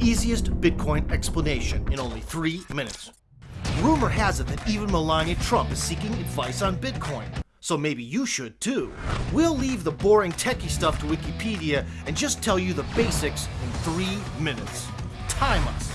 easiest Bitcoin explanation in only three minutes. Rumor has it that even Melania Trump is seeking advice on Bitcoin. So maybe you should too. We'll leave the boring techie stuff to Wikipedia and just tell you the basics in three minutes. Time us.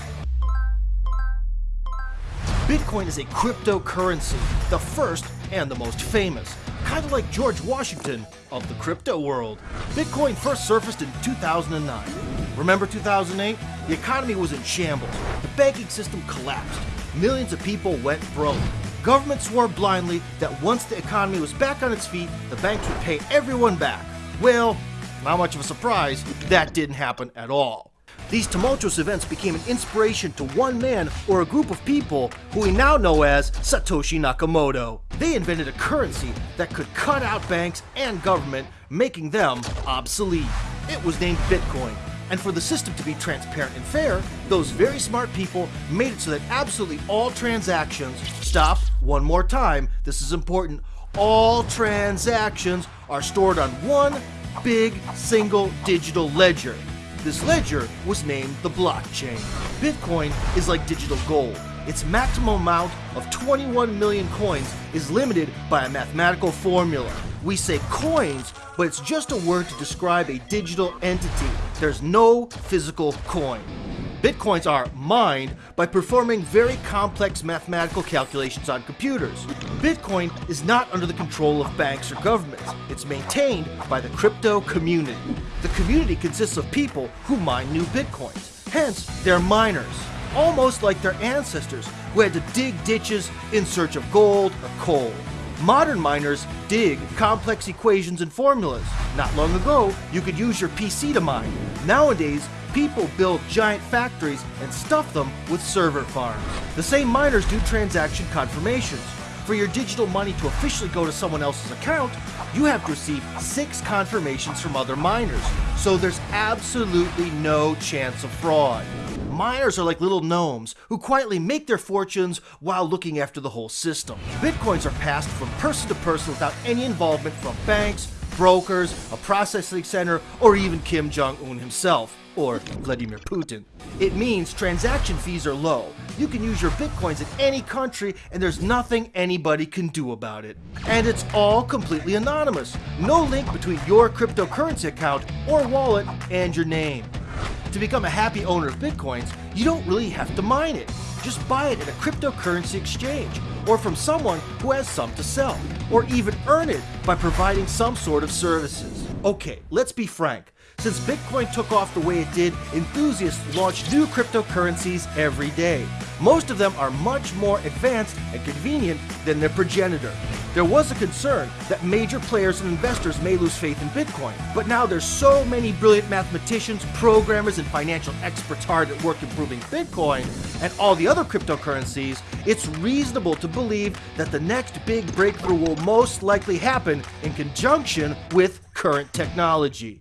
Bitcoin is a cryptocurrency, the first and the most famous, kind of like George Washington of the crypto world. Bitcoin first surfaced in 2009. Remember 2008? The economy was in shambles. The banking system collapsed. Millions of people went broke. Government swore blindly that once the economy was back on its feet, the banks would pay everyone back. Well, not much of a surprise, that didn't happen at all. These tumultuous events became an inspiration to one man or a group of people who we now know as Satoshi Nakamoto. They invented a currency that could cut out banks and government, making them obsolete. It was named Bitcoin. And for the system to be transparent and fair, those very smart people made it so that absolutely all transactions, stop one more time, this is important, all transactions are stored on one big single digital ledger. This ledger was named the blockchain. Bitcoin is like digital gold. Its maximum amount of 21 million coins is limited by a mathematical formula. We say coins, but it's just a word to describe a digital entity. There's no physical coin. Bitcoins are mined by performing very complex mathematical calculations on computers. Bitcoin is not under the control of banks or governments. It's maintained by the crypto community. The community consists of people who mine new Bitcoins. Hence, they're miners, almost like their ancestors who had to dig ditches in search of gold or coal. Modern miners dig complex equations and formulas. Not long ago, you could use your PC to mine. Nowadays, people build giant factories and stuff them with server farms. The same miners do transaction confirmations. For your digital money to officially go to someone else's account, you have to receive six confirmations from other miners. So there's absolutely no chance of fraud. Miners are like little gnomes who quietly make their fortunes while looking after the whole system. Bitcoins are passed from person to person without any involvement from banks, brokers, a processing center, or even Kim Jong-un himself, or Vladimir Putin. It means transaction fees are low. You can use your bitcoins in any country and there's nothing anybody can do about it. And it's all completely anonymous. No link between your cryptocurrency account or wallet and your name. To become a happy owner of bitcoins, you don't really have to mine it. Just buy it at a cryptocurrency exchange, or from someone who has some to sell, or even earn it by providing some sort of services. Okay, let's be frank. Since Bitcoin took off the way it did, enthusiasts launch new cryptocurrencies every day. Most of them are much more advanced and convenient than their progenitor. There was a concern that major players and investors may lose faith in Bitcoin, but now there's so many brilliant mathematicians, programmers, and financial experts hard at work improving Bitcoin and all the other cryptocurrencies, it's reasonable to believe that the next big breakthrough will most likely happen in conjunction with current technology.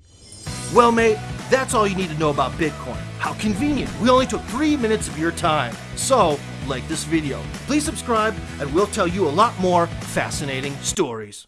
Well, mate, that's all you need to know about Bitcoin. How convenient. We only took three minutes of your time. So, like this video. Please subscribe, and we'll tell you a lot more fascinating stories.